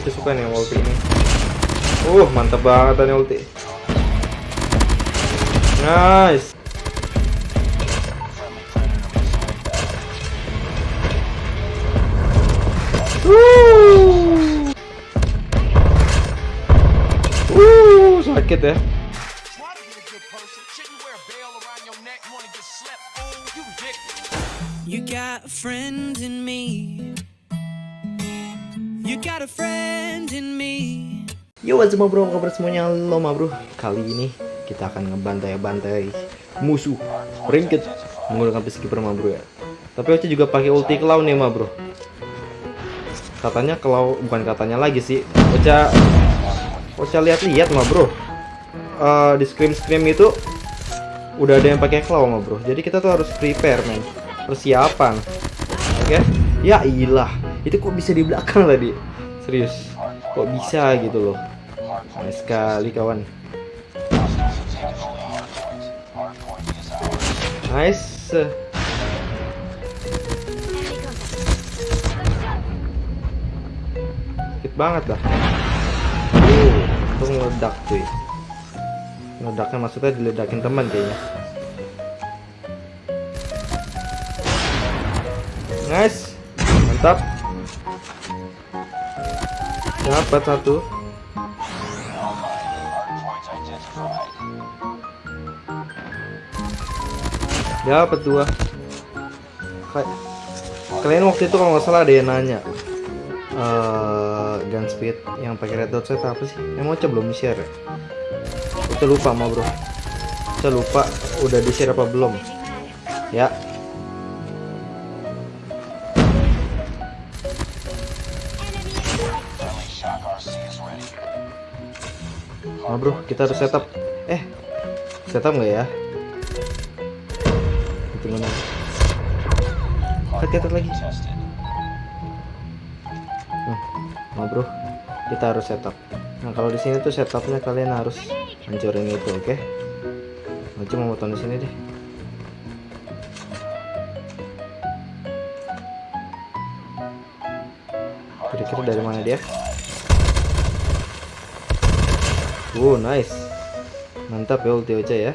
Oce suka nih ulti ini. Uh, mantap banget nih ulti. Nice. Wuh. Sakit ya. You got a friend in me. You got a friend in me. Yo what's up bro, kabar semuanya? Halo ma bro. Kali ini kita akan ngebantai-bantai musuh ringkit menggunakan peacekeeper ma bro ya. Tapi Oce juga pakai ulti Claw nih ma bro. Katanya Claw, bukan katanya lagi sih. Oce Oce lihat-lihat ma bro. Eh, Di scream-scream itu Udah ada yang pakai Claw ma bro. Jadi kita tuh harus prepare men. Persiapan. Oke? Ya ilah Itu kok bisa di belakang tadi? Serius. Kok bisa gitu loh? Nice sekali kawan. Nice. Sakit banget dah uh, Itu ngeledak cuy. Meledaknya maksudnya diledakin teman kayaknya. Nice. Mantap Dapat satu. Dapat dua. Kalian waktu itu kalau nggak salah ada yang nanya eh gun speed yang pakai red dot set apa sih? Mau coba belum share ya? Lupa mau bro. Kita lupa udah di share apa belum? Ya Oh bro, kita harus setup. Eh, setup nggak ya? Itu mana? Cut lagi. Oh bro, kita harus setup. Nah kalau di sini tuh setupnya kalian harus hancurin itu, oke? Aku cuma mau di sini deh. Kira-kira dari mana dia? Oh nice. Mantap ya ulti Ocha ya.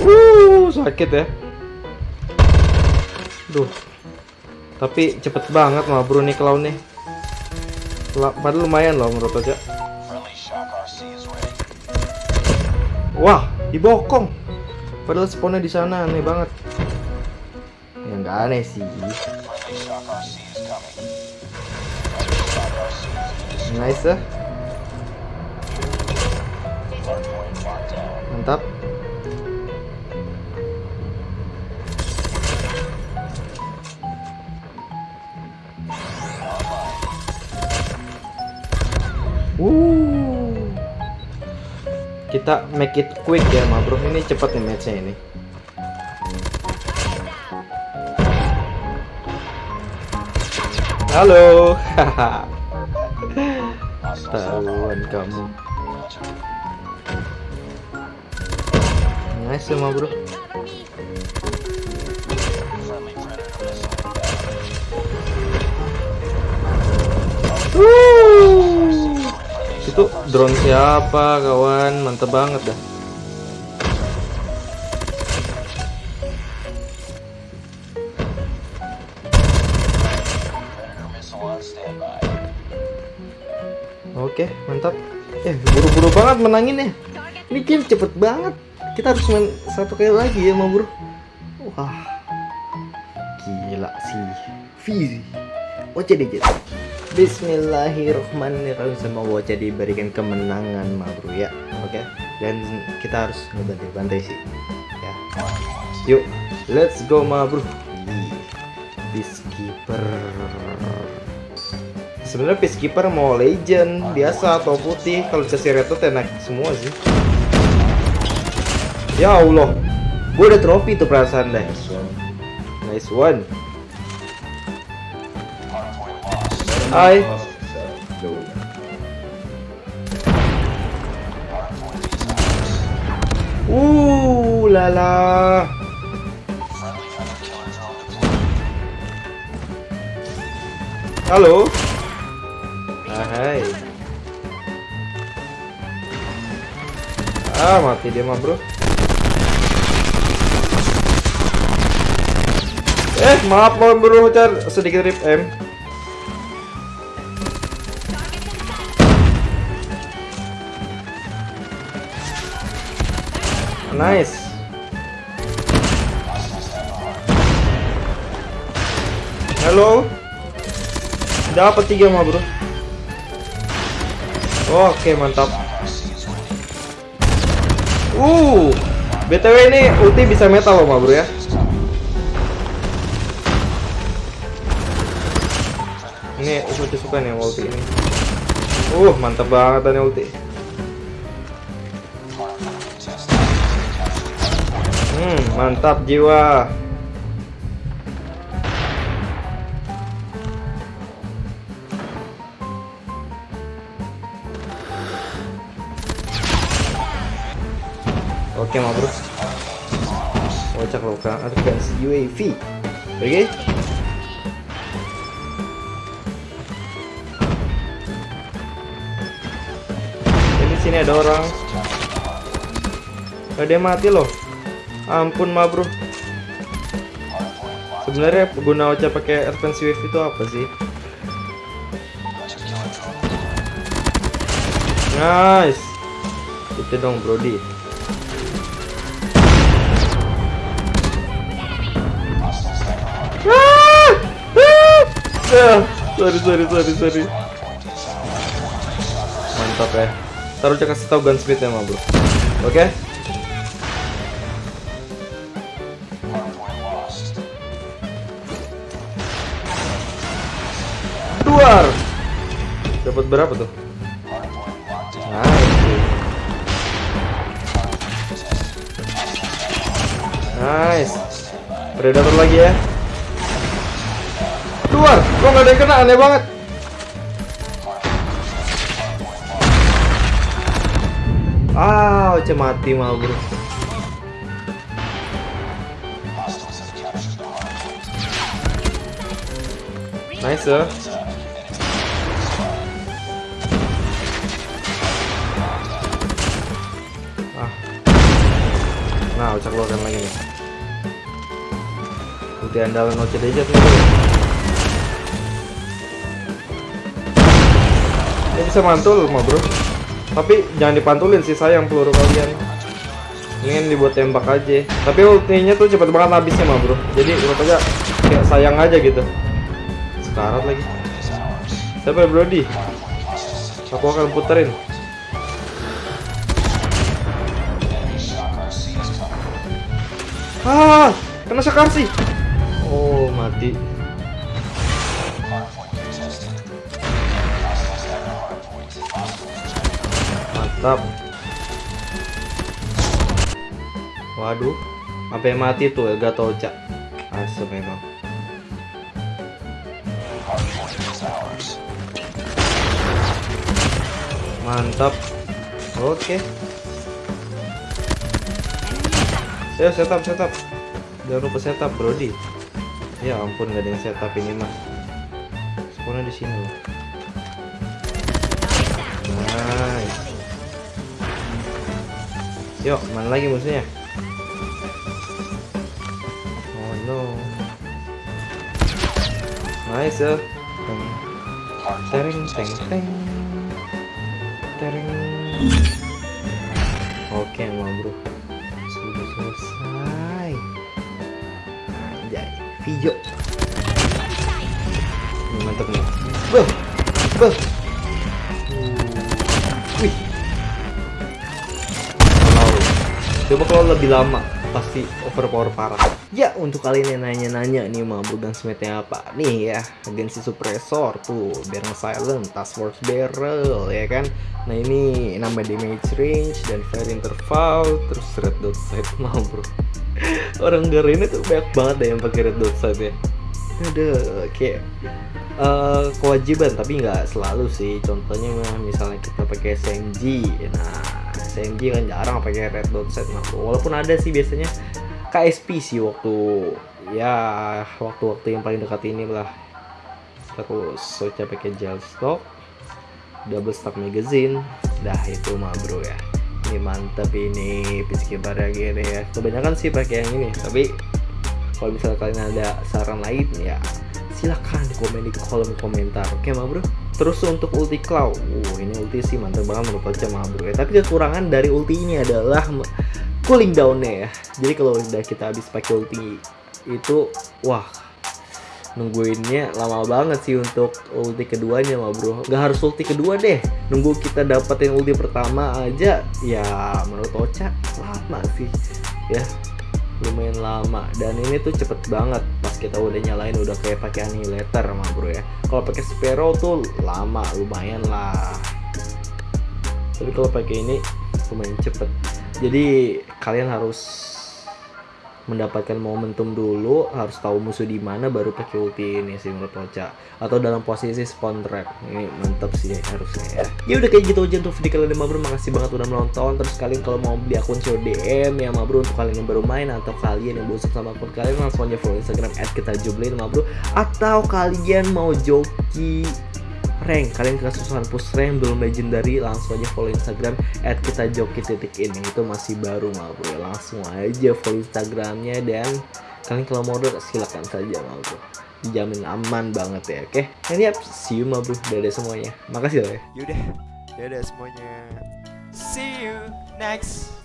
Uh sakit ya. Duh. Tapi cepet banget mah bro nih clown nih. Padahal lumayan loh menurut Ocha. Wah dibokong. Padahal spawnnya di sana aneh banget. Ya nggak aneh sih Nice ya. Mantap. Uh. Kita make it quick ya, ma bro. Ini cepat nih matchnya ini. Halo. Tahuan kamu. Nice sama bro. Wuh. Itu drone siapa kawan? Mantep banget dah. Oke, mantap. Eh, buru-buru banget menangin ya. Ini game cepet banget. Kita harus main satu kali lagi ya, ma bro. Wah, gila sih. Fizi. Oce dikit. Bismillahirrahmanirrahim Semoga Oce diberikan kemenangan ma bro ya. Oke. Dan kita harus ngebantai-bantai sih. Ya. Yuk, let's go ma bro. Ih, Peacekeeper sebenarnya peacekeeper mau legend biasa atau putih. Kalau dikasih red tuh enak semua sih. Ya Allah. Gue udah trofi tuh perasaan deh nice one. Hai. Uh, lala. Halo. Ah, mati dia mah, Bro. Eh, maaf mau bro, car sedikit rip M. Nice. Halo. Dapat tiga mah bro. Oke mantap. Uh, btw ini ulti bisa metal loh mah bro ya. Ini ulti suka nih ulti ini. Uh, mantap banget nih ulti. Hmm, mantap jiwa. Oke, ma bro. Kocak loh kan advance UAV. Oke. Jadi sini ada orang. Ada yang mati loh. Ampun ma bro. Sebenarnya guna Ocha pakai advance UAV itu apa sih? Nice. Itu dong Brody. Sorry sorry sorry sorry. Mantap ya. Taruh cek kasih tahu gunsmith ya ma bro. Oke. Duar. Dapat berapa tuh? Nice. Nice. Predator lagi ya. Keluar. Kok nggak ada yang kena? Aneh banget. Ah, Oce mati malah bro. Nice ya. Ah. Nah, Oce keluarkan lagi nih. Ulti andalan Oce Dejat nih Dia bisa mantul mah bro. Tapi jangan dipantulin sih sayang peluru kalian. Ingin dibuat tembak aja. Tapi ultinya tuh cepet banget habisnya mah bro. Jadi menurut aja kayak sayang aja gitu. Sekarat lagi. Siapa Brody? Aku akan puterin. Ah, kena Sakarsi. Oh, mati. Mantap. Waduh, sampai mati tuh Elgato Ocha. Asem memang. Mantap. Oke. Ayo setup setup. Jangan lupa setup, Brody. Ya ampun gak ada yang setup ini mah. Spawnnya di sini loh. Yuk, mana lagi musuhnya? Oh no. Nice. Teng teng teng. Teng. Oke, mau bro. Sudah selesai. Anjay, video. Mantap nih. Beuh. Beuh. Coba kalau lebih lama pasti overpower parah. Ya untuk kalian yang nanya-nanya nih mau bukan smithnya apa? Nih ya agensi suppressor tuh biar silent task force barrel ya kan? Nah ini nama damage range dan fire interval terus red dot sight mau bro orang ini tuh banyak banget deh yang pakai red dot sight ya. Ada kayak eh, kewajiban tapi nggak selalu sih. Contohnya misalnya kita pakai SMG nah SMG kan jarang pakai red dot nah walaupun ada sih biasanya KSP sih waktu ya waktu-waktu yang paling dekat ini lah. Terus Socha pakai gel stock double stock magazine. Dah itu mah bro ya. Ini mantep ini peacekeeper gini ya. Kebanyakan sih pakai yang ini tapi kalau misalnya kalian ada saran lain ya silahkan komen di kolom komentar. Oke mah bro terus untuk ulti claw uh ini ulti sih mantep banget menurut Ocha mah bro. Ya tapi kekurangan dari ulti ini adalah cooling downnya ya. Jadi kalau udah kita habis pakai ulti itu wah nungguinnya lama banget sih untuk ulti keduanya mah bro. Nggak harus ulti kedua deh. Nunggu kita dapetin ulti pertama aja ya menurut Ocha lama sih ya lumayan lama. Dan ini tuh cepet banget. Pas kita udah nyalain udah kayak pakai annihilator mah bro ya. Kalau pakai Sparrow tuh lama lumayan lah. Tapi kalau pakai ini lumayan cepet. Jadi kalian harus mendapatkan momentum dulu harus tahu musuh di mana baru pakai ulti ini sih menurut Ocha. Atau dalam posisi spawn trap. Ini mantap sih harusnya ya. Ya udah kayak gitu aja untuk video kalian yang bro makasih banget udah menonton terus kalian kalau mau beli akun show DM ya bro untuk kalian yang baru main atau kalian yang bosan sama akun kalian langsung aja follow Instagram kita jublin bro atau kalian mau joki rank kalian kesusahan push rank belum legendary langsung aja follow instagram at kita joki titik ini. Itu masih baru mah bro. Langsung aja follow instagramnya dan kalian kalau mau order silakan saja mah bro. Dijamin aman banget ya oke? And yep see you mah bro. Dadah semuanya. Makasih lah ya. Yaudah, dadah semuanya. See you next